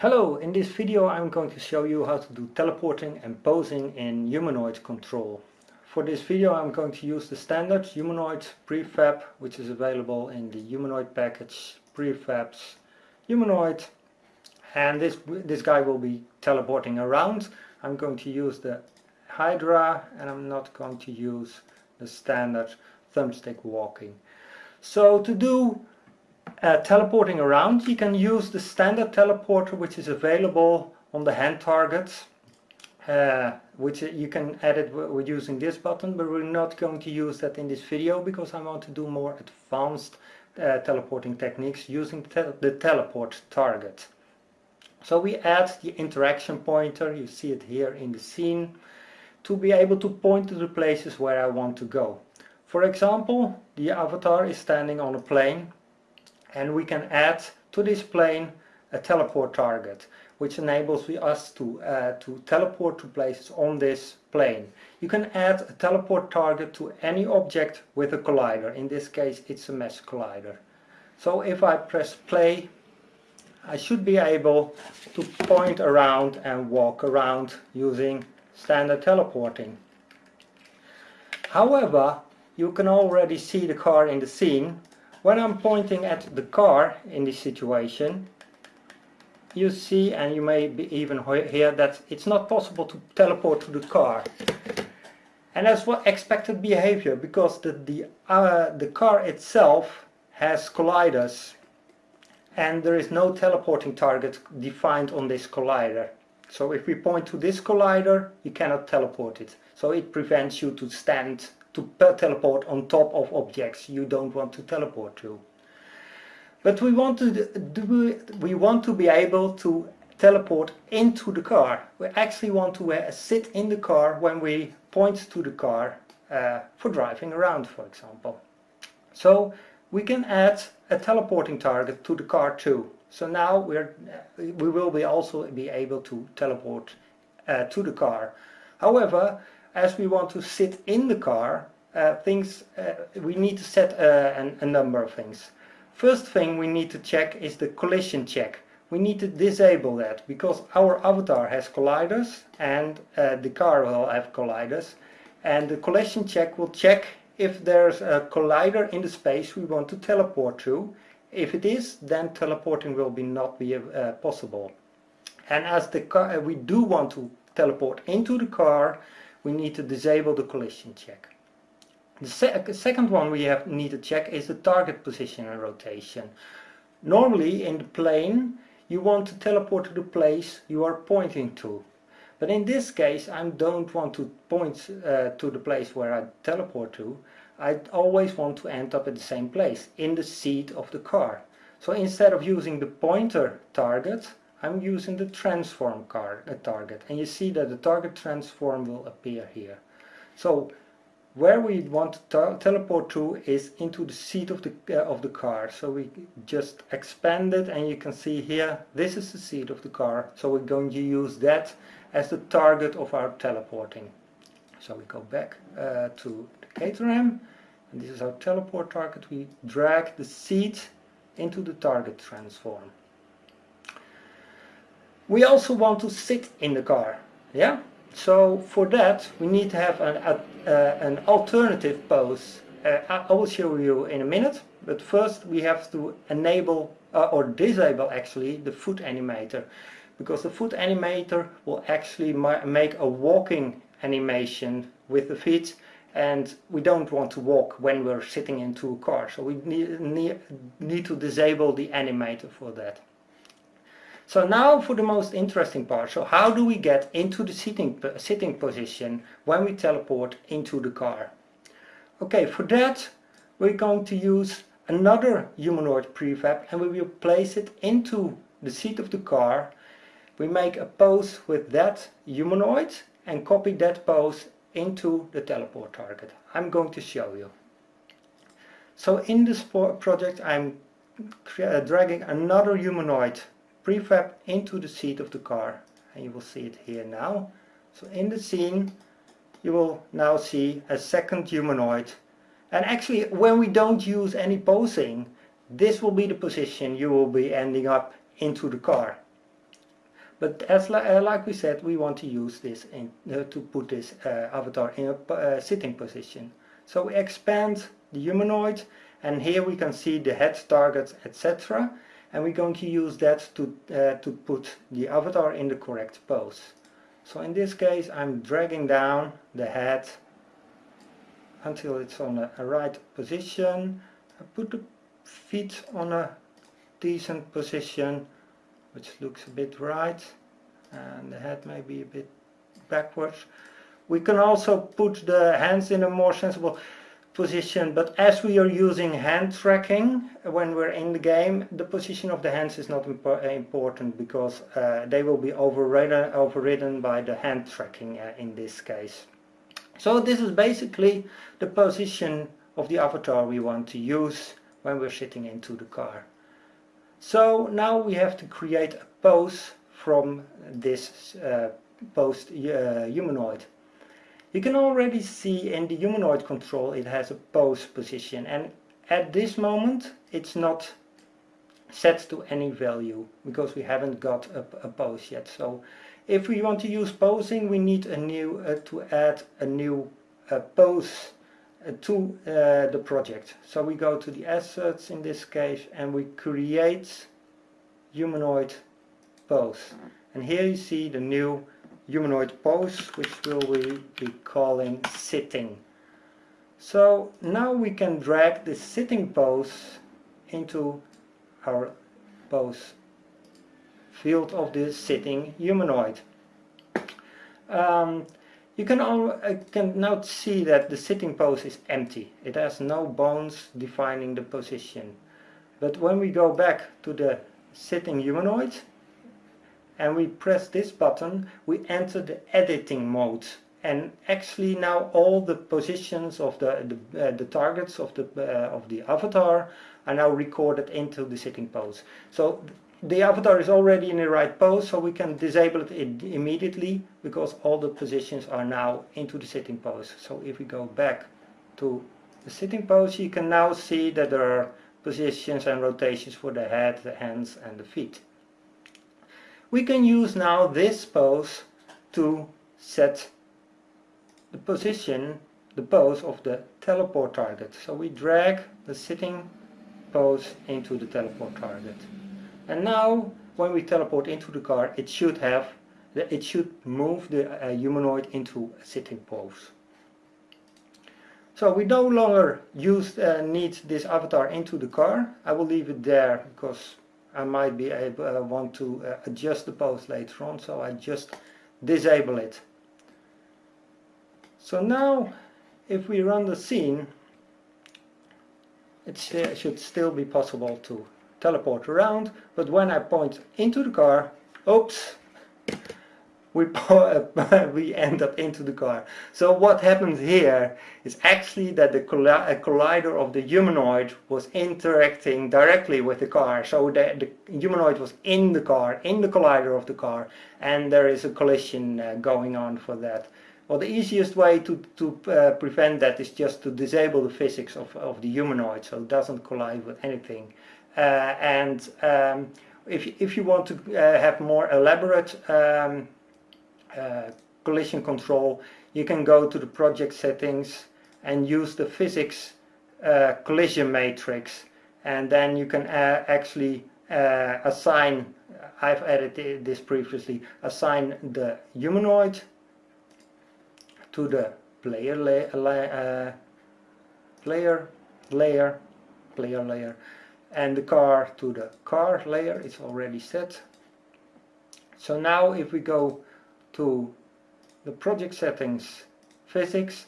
Hello, in this video I'm going to show you how to do teleporting and posing in humanoid control. For this video I'm going to use the standard humanoid prefab which is available in the humanoid package prefabs humanoid and this this guy will be teleporting around. I'm going to use the Hydra and I'm not going to use the standard thumbstick walking. So to do uh, teleporting around, you can use the standard teleporter which is available on the hand targets. Uh, which you can edit with using this button, but we're not going to use that in this video because I want to do more advanced uh, teleporting techniques using te the teleport target. So we add the interaction pointer, you see it here in the scene, to be able to point to the places where I want to go. For example, the avatar is standing on a plane and we can add to this plane a teleport target which enables us to, uh, to teleport to places on this plane. You can add a teleport target to any object with a collider. In this case it's a mesh collider. So if I press play I should be able to point around and walk around using standard teleporting. However, you can already see the car in the scene when I'm pointing at the car in this situation, you see, and you may be even hear that it's not possible to teleport to the car. And that's what expected behavior, because the, the, uh, the car itself has colliders and there is no teleporting target defined on this collider. So if we point to this collider, you cannot teleport it. So it prevents you to stand to teleport on top of objects you don't want to teleport to. But we want to do, we want to be able to teleport into the car. We actually want to uh, sit in the car when we point to the car uh, for driving around, for example. So we can add a teleporting target to the car too. So now we're, we will be also be able to teleport uh, to the car. However, as we want to sit in the car, uh, things uh, we need to set uh, a number of things. First thing we need to check is the collision check. We need to disable that because our avatar has colliders and uh, the car will have colliders and the collision check will check if there's a collider in the space we want to teleport to. If it is, then teleporting will be not be uh, possible. And as the car, we do want to teleport into the car, we need to disable the collision check. The se second one we have need to check is the target position and rotation. Normally in the plane you want to teleport to the place you are pointing to. But in this case I don't want to point uh, to the place where I teleport to. I always want to end up at the same place, in the seat of the car. So instead of using the pointer target, I'm using the transform car, target. And you see that the target transform will appear here. So where we want to teleport to is into the seat of the uh, of the car. So we just expand it and you can see here this is the seat of the car. So we're going to use that as the target of our teleporting. So we go back uh, to the Caterham and this is our teleport target. We drag the seat into the target transform we also want to sit in the car. Yeah. So for that we need to have an, uh, an alternative pose. Uh, I will show you in a minute. But first we have to enable uh, or disable actually the foot animator. Because the foot animator will actually make a walking animation with the feet and we don't want to walk when we're sitting into a car so we need, need, need to disable the animator for that. So now for the most interesting part. So how do we get into the sitting, sitting position when we teleport into the car? Okay, for that we're going to use another humanoid prefab and we will place it into the seat of the car. We make a pose with that humanoid and copy that pose into the teleport target. I'm going to show you. So in this project I'm uh, dragging another humanoid prefab into the seat of the car and you will see it here now. So in the scene you will now see a second humanoid. And actually when we don't use any posing this will be the position you will be ending up into the car. But as uh, like we said we want to use this in, uh, to put this uh, avatar in a uh, sitting position. So we expand the humanoid and here we can see the head targets etc and we're going to use that to, uh, to put the avatar in the correct pose. So in this case I'm dragging down the head until it's on a, a right position. I put the feet on a decent position which looks a bit right and the head may be a bit backwards. We can also put the hands in a more sensible position but as we are using hand tracking when we're in the game the position of the hands is not important because uh, they will be overridden, overridden by the hand tracking uh, in this case. So this is basically the position of the avatar we want to use when we're sitting into the car. So now we have to create a pose from this uh, post uh, humanoid. You can already see in the humanoid control it has a pose position and at this moment it's not set to any value because we haven't got a, a pose yet. So if we want to use posing we need a new uh, to add a new uh, pose uh, to uh, the project. So we go to the assets in this case and we create humanoid pose. And here you see the new humanoid pose which will we be calling sitting. So now we can drag the sitting pose into our pose field of the sitting humanoid. Um, you can, all, uh, can now see that the sitting pose is empty. It has no bones defining the position. But when we go back to the sitting humanoid, and we press this button we enter the editing mode. And actually now all the positions of the the, uh, the targets of the uh, of the avatar are now recorded into the sitting pose. So the avatar is already in the right pose so we can disable it immediately because all the positions are now into the sitting pose. So if we go back to the sitting pose you can now see that there are positions and rotations for the head, the hands and the feet we can use now this pose to set the position, the pose of the teleport target. So we drag the sitting pose into the teleport target. And now when we teleport into the car it should have it should move the uh, humanoid into a sitting pose. So we no longer use uh, need this avatar into the car. I will leave it there because I might be able uh, want to uh, adjust the pose later on so I just disable it. So now if we run the scene it should still be possible to teleport around but when I point into the car oops we, we end up into the car. So what happens here is actually that the collider of the humanoid was interacting directly with the car. So the, the humanoid was in the car, in the collider of the car, and there is a collision uh, going on for that. Well, the easiest way to, to uh, prevent that is just to disable the physics of, of the humanoid so it doesn't collide with anything. Uh, and um, if, if you want to uh, have more elaborate um, uh, collision control, you can go to the project settings and use the physics uh, collision matrix and then you can uh, actually uh, assign, I've added this previously, assign the humanoid to the player, la uh, player layer, player layer, and the car to the car layer, it's already set. So now if we go to the project settings physics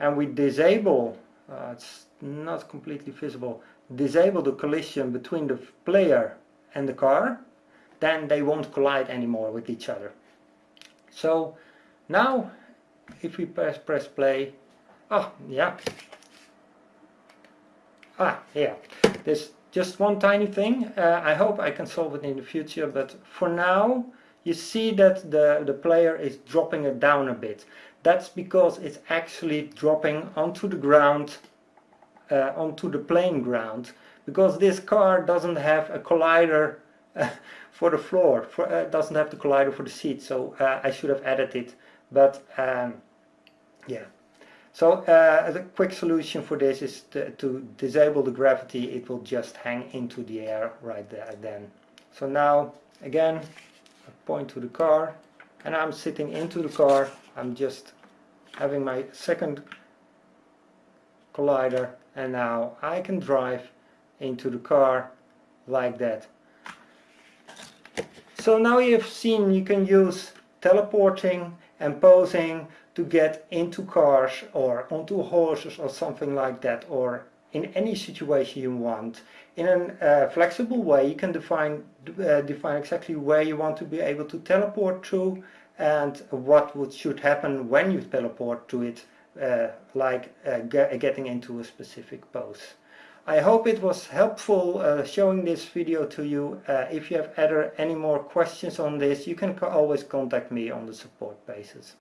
and we disable uh, it's not completely visible disable the collision between the player and the car then they won't collide anymore with each other. So now if we press press play oh yeah. Ah yeah there's just one tiny thing uh, I hope I can solve it in the future but for now you see that the, the player is dropping it down a bit. That's because it's actually dropping onto the ground, uh, onto the playing ground, because this car doesn't have a collider uh, for the floor. For, uh, doesn't have the collider for the seat, so uh, I should have added it. But um, yeah. So uh, the quick solution for this is to, to, disable the gravity. It will just hang into the air right there then. So now again, I point to the car and I'm sitting into the car. I'm just having my second collider and now I can drive into the car like that. So now you've seen you can use teleporting and posing to get into cars or onto horses or something like that or in any situation you want. In a uh, flexible way you can define, uh, define exactly where you want to be able to teleport to and what would, should happen when you teleport to it uh, like uh, getting into a specific pose. I hope it was helpful uh, showing this video to you. Uh, if you have ever any more questions on this, you can always contact me on the support basis.